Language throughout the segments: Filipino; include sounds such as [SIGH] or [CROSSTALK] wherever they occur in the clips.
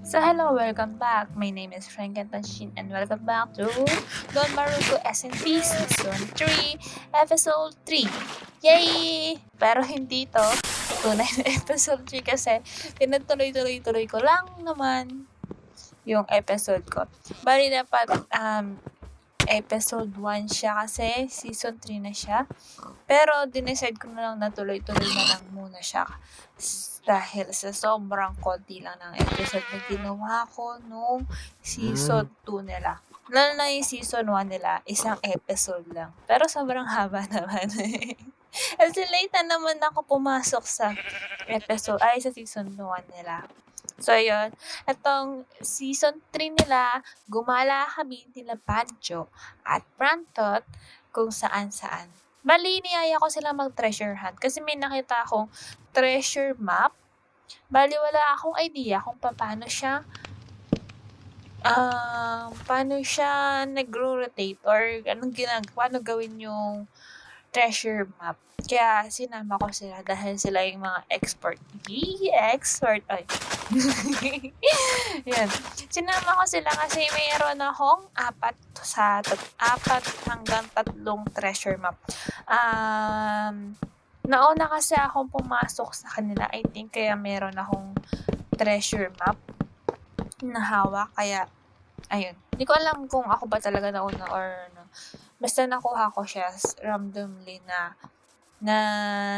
So hello, welcome back. My name is Frank Tanshin and welcome back to Don Maruko SNP Season 3, Episode 3. Yay! Pero hindi to tunay na episode 3 kasi pinagtuloy-tuloy-tuloy ko lang naman yung episode ko. Bali dapat um, episode 1 siya kasi season 3 na siya. Pero dinecide ko na lang na tuloy-tuloy na lang muna siya dahil sa sobrang konti lang ng episode na ginawa ko nung season 2 nila. Lalo na yung season 1 nila, isang episode lang. Pero sobrang haba [LAUGHS] naman. Kasi late na naman ako pumasok sa episode, ay sa season 1 nila. So, yun. Itong season 3 nila, gumala kami nila Banjo at Brantot kung saan-saan. Bali, niyaya ko sila mag-treasure hunt kasi may nakita akong treasure map. Bali, wala akong idea kung paano siya um, paano siya nag-rotate or anong ginag paano gawin yung treasure map. Kaya sinama ko sila dahil sila yung mga expert. Yee, expert. Ay. [LAUGHS] Yan. Sinama ko sila kasi mayroon akong apat sa tat- apat hanggang tatlong treasure map. Um, nauna kasi akong pumasok sa kanila. I think kaya meron akong treasure map na hawak. Kaya, ayun. Hindi ko alam kung ako ba talaga nauna or no. Basta nakuha ko siya randomly na na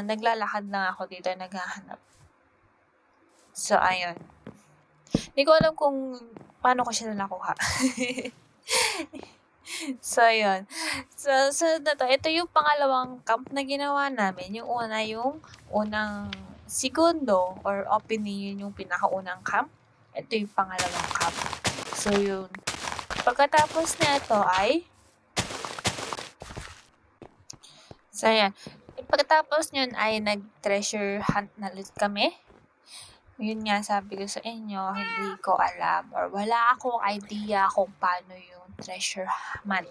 naglalakad lang ako dito naghahanap. So, ayun. Hindi ko alam kung paano ko siya nakuha. [LAUGHS] so, ayun. So, so na to. Ito yung pangalawang camp na ginawa namin. Yung una, yung unang segundo or opinion yung pinakaunang camp. Ito yung pangalawang camp. So, yun. Pagkatapos na ito ay So, ayan. Pagkatapos yun ay nag-treasure hunt na ulit kami. Yun nga, sabi ko sa inyo, hindi ko alam or wala akong idea kung paano yung treasure map.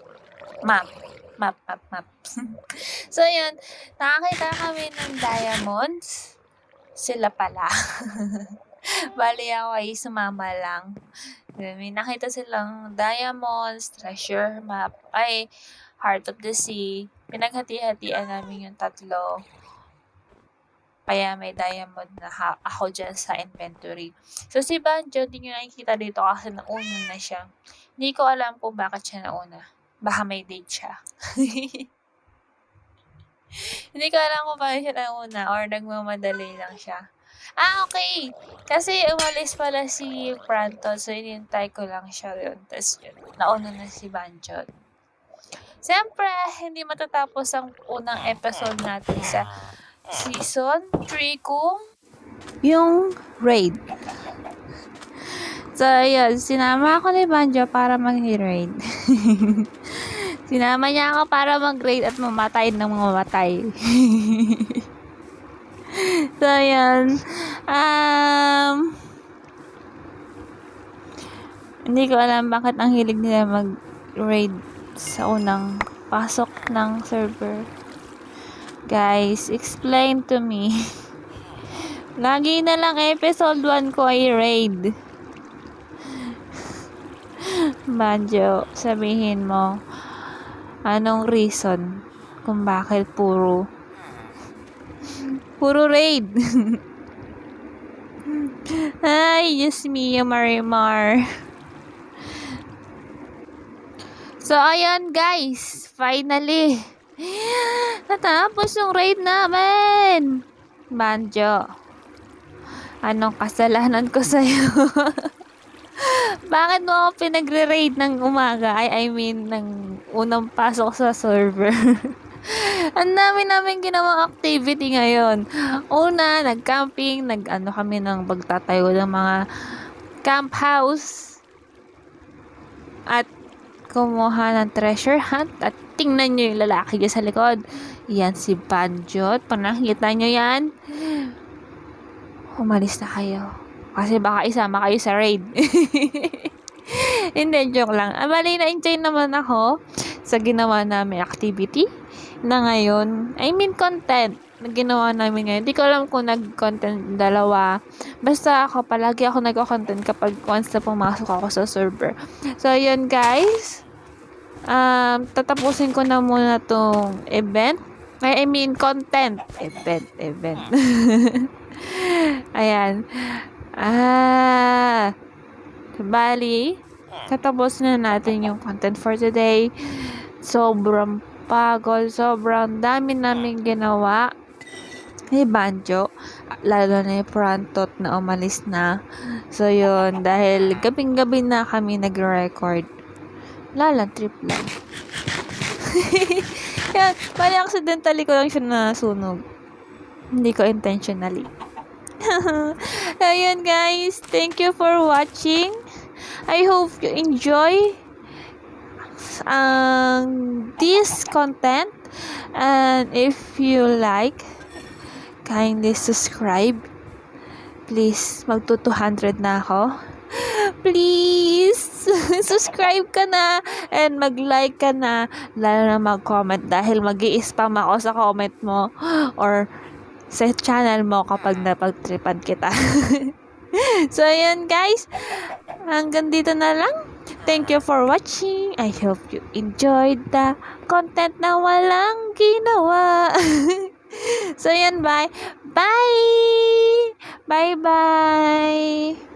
Map. Map, map, map. [LAUGHS] so, yun. Nakakita kami ng diamonds. Sila pala. [LAUGHS] [LAUGHS] Bali ako ay sumama lang. May nakita silang diamonds, treasure map, ay Heart of the Sea. Pinaghati-hatian namin yung tatlo. Kaya may diamond na ha- ako dyan sa inventory. So, si Banjo, hindi nyo nakikita dito kasi nauna na siya. Hindi ko alam kung bakit siya nauna. Baka may date siya. [LAUGHS] hindi ko alam kung bakit siya nauna or nagmamadali lang siya. Ah, okay. Kasi umalis pala si Pranto. So, inintay ko lang siya yun. Tapos yun, nauna na si Banjo. Siyempre, hindi matatapos ang unang episode natin sa season 3 kung yung raid. So, ayun, sinama ako ni Banjo para mag-raid. [LAUGHS] sinama niya ako para mag-raid at mamatay ng mamatay. [LAUGHS] [LAUGHS] so, ayun. Um, hindi ko alam bakit ang hilig nila mag-raid sa unang pasok ng server. Guys, explain to me. [LAUGHS] Lagi na lang episode 1 ko ay raid. [LAUGHS] Banjo, sabihin mo, anong reason kung bakit puro puro raid? Ay, Diyos mio, Marimar. So, ayan guys. Finally. Natapos yung raid namin. Banjo. Anong kasalanan ko sa'yo? [LAUGHS] Bakit mo ako pinagre-raid ng umaga? I, I mean, ng unang pasok sa server. [LAUGHS] Ang dami namin ginawang activity ngayon. Una, nag-camping, nag-ano kami ng pagtatayo ng mga camp house. At kumuha ng treasure hunt at tingnan nyo yung lalaki dyan sa likod. Yan si Banjot. Pag nakita nyo yan, umalis na kayo. Kasi baka isama kayo sa raid. [LAUGHS] Hindi, joke lang. Ah, bali, na-enjoy naman ako sa ginawa namin activity na ngayon. I mean, content. na ginawa namin ngayon. Di ko alam kung nag-content dalawa. Basta ako, palagi ako nag-content kapag once na pumasok ako sa server. So, yun guys. Um, tatapusin ko na muna tong event. I mean, content. Event, event. [LAUGHS] Ayan. Ah. Bali, tatapos na natin yung content for today. Sobrang pagod, sobrang dami namin ginawa ni Banjo. Lalo na yung Prantot na umalis na. So, yun. Dahil gabing-gabi na kami nag-record. Lala, trip lang. [LAUGHS] Yan, bali accidentally ko lang siya nasunog. Hindi ko intentionally. [LAUGHS] Ayun guys, thank you for watching. I hope you enjoy um, this content. And if you like, kindly subscribe. Please, magto 200 na ako. Please, [LAUGHS] subscribe ka na and mag-like ka na, lalo na mag-comment dahil mag spam ako sa comment mo or sa channel mo kapag napagtripan kita. [LAUGHS] [LAUGHS] so, ayan guys. Hanggang dito na lang. Thank you for watching. I hope you enjoyed the content na walang ginawa. [LAUGHS] so, ayan. Bye. Bye. Bye-bye.